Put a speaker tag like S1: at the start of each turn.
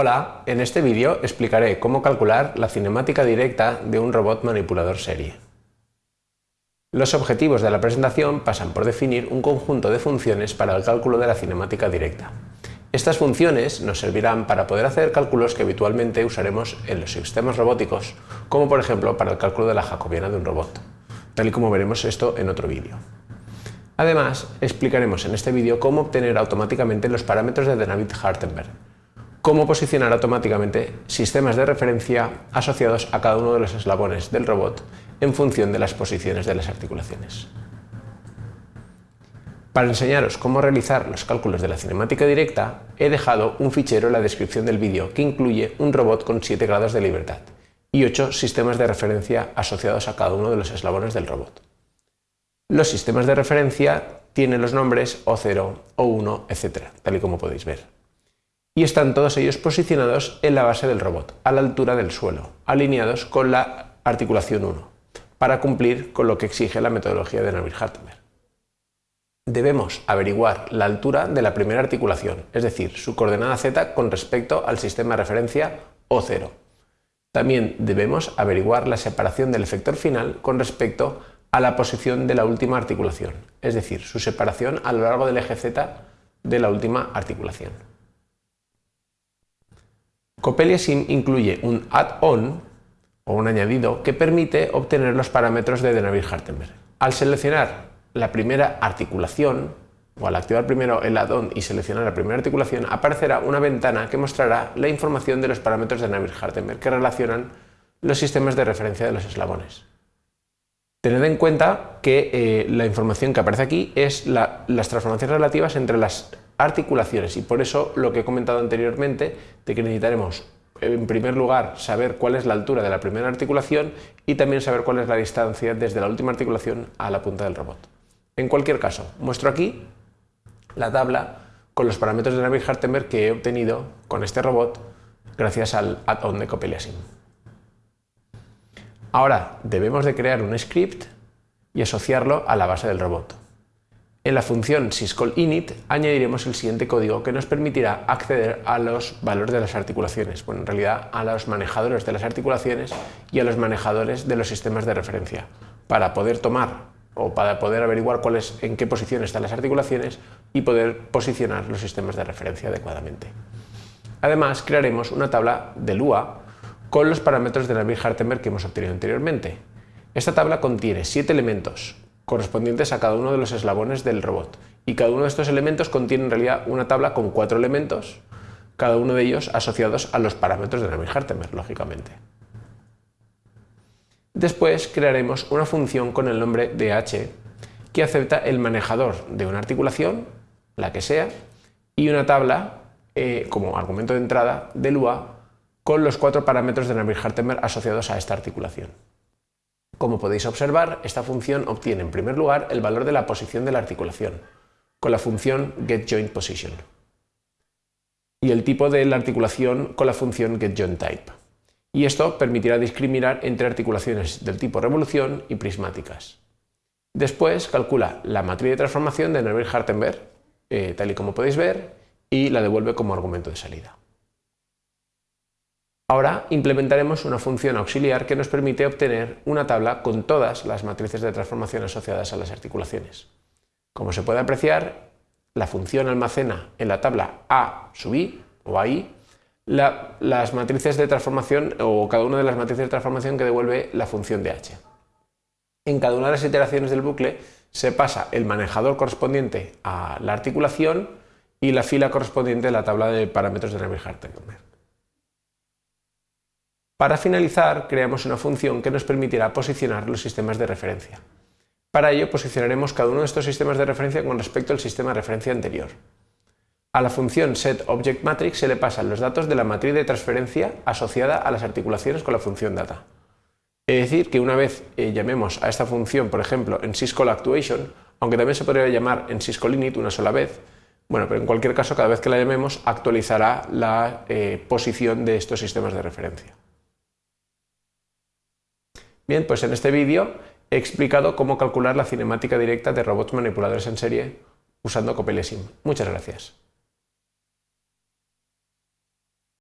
S1: Hola, en este vídeo explicaré cómo calcular la cinemática directa de un robot manipulador serie. Los objetivos de la presentación pasan por definir un conjunto de funciones para el cálculo de la cinemática directa. Estas funciones nos servirán para poder hacer cálculos que habitualmente usaremos en los sistemas robóticos, como por ejemplo para el cálculo de la jacobiana de un robot, tal y como veremos esto en otro vídeo. Además, explicaremos en este vídeo cómo obtener automáticamente los parámetros de David-Hartenberg, cómo posicionar automáticamente sistemas de referencia asociados a cada uno de los eslabones del robot en función de las posiciones de las articulaciones. Para enseñaros cómo realizar los cálculos de la cinemática directa, he dejado un fichero en la descripción del vídeo que incluye un robot con 7 grados de libertad y 8 sistemas de referencia asociados a cada uno de los eslabones del robot. Los sistemas de referencia tienen los nombres O0, O1, etc., tal y como podéis ver y están todos ellos posicionados en la base del robot, a la altura del suelo, alineados con la articulación 1, para cumplir con lo que exige la metodología de Navier-Hartenberg. Debemos averiguar la altura de la primera articulación, es decir, su coordenada z con respecto al sistema de referencia O0. También debemos averiguar la separación del efector final con respecto a la posición de la última articulación, es decir, su separación a lo largo del eje z de la última articulación. Copelia Sim incluye un add-on o un añadido que permite obtener los parámetros de Denavir-Hartenberg. Al seleccionar la primera articulación, o al activar primero el add-on y seleccionar la primera articulación, aparecerá una ventana que mostrará la información de los parámetros de Navier-Hartenberg que relacionan los sistemas de referencia de los eslabones. Tened en cuenta que eh, la información que aparece aquí es las transformaciones relativas entre las articulaciones y por eso lo que he comentado anteriormente de que necesitaremos en primer lugar saber cuál es la altura de la primera articulación y también saber cuál es la distancia desde la última articulación a la punta del robot. En cualquier caso, muestro aquí la tabla con los parámetros de Navier-Hartenberg que he obtenido con este robot gracias al add-on de Copeliasim. Ahora debemos de crear un script y asociarlo a la base del robot. En la función syscall_init añadiremos el siguiente código que nos permitirá acceder a los valores de las articulaciones, bueno, en realidad a los manejadores de las articulaciones y a los manejadores de los sistemas de referencia, para poder tomar o para poder averiguar cuáles, en qué posición están las articulaciones y poder posicionar los sistemas de referencia adecuadamente. Además, crearemos una tabla de Lua con los parámetros de Navier-Hartenberg que hemos obtenido anteriormente. Esta tabla contiene siete elementos, correspondientes a cada uno de los eslabones del robot. Y cada uno de estos elementos contiene en realidad una tabla con cuatro elementos, cada uno de ellos asociados a los parámetros de Navier-Hartenberg, lógicamente. Después crearemos una función con el nombre de h que acepta el manejador de una articulación, la que sea, y una tabla eh, como argumento de entrada del UA con los cuatro parámetros de Navier-Hartenberg asociados a esta articulación. Como podéis observar, esta función obtiene en primer lugar el valor de la posición de la articulación, con la función getJointPosition, y el tipo de la articulación con la función getJointType. Y esto permitirá discriminar entre articulaciones del tipo revolución y prismáticas. Después calcula la matriz de transformación de Navier-Hartenberg, eh, tal y como podéis ver, y la devuelve como argumento de salida. Ahora implementaremos una función auxiliar que nos permite obtener una tabla con todas las matrices de transformación asociadas a las articulaciones. Como se puede apreciar, la función almacena en la tabla A sub i o AI las matrices de transformación o cada una de las matrices de transformación que devuelve la función de h. En cada una de las iteraciones del bucle se pasa el manejador correspondiente a la articulación y la fila correspondiente a la tabla de parámetros de Navier-Hartenberg. Para finalizar, creamos una función que nos permitirá posicionar los sistemas de referencia. Para ello, posicionaremos cada uno de estos sistemas de referencia con respecto al sistema de referencia anterior. A la función setObjectMatrix se le pasan los datos de la matriz de transferencia asociada a las articulaciones con la función data. Es decir, que una vez eh, llamemos a esta función, por ejemplo, en syscallActuation, aunque también se podría llamar en syscallinit una sola vez, bueno, pero en cualquier caso, cada vez que la llamemos, actualizará la eh, posición de estos sistemas de referencia. Bien, pues en este vídeo he explicado cómo calcular la cinemática directa de robots manipuladores en serie usando Sim. Muchas gracias.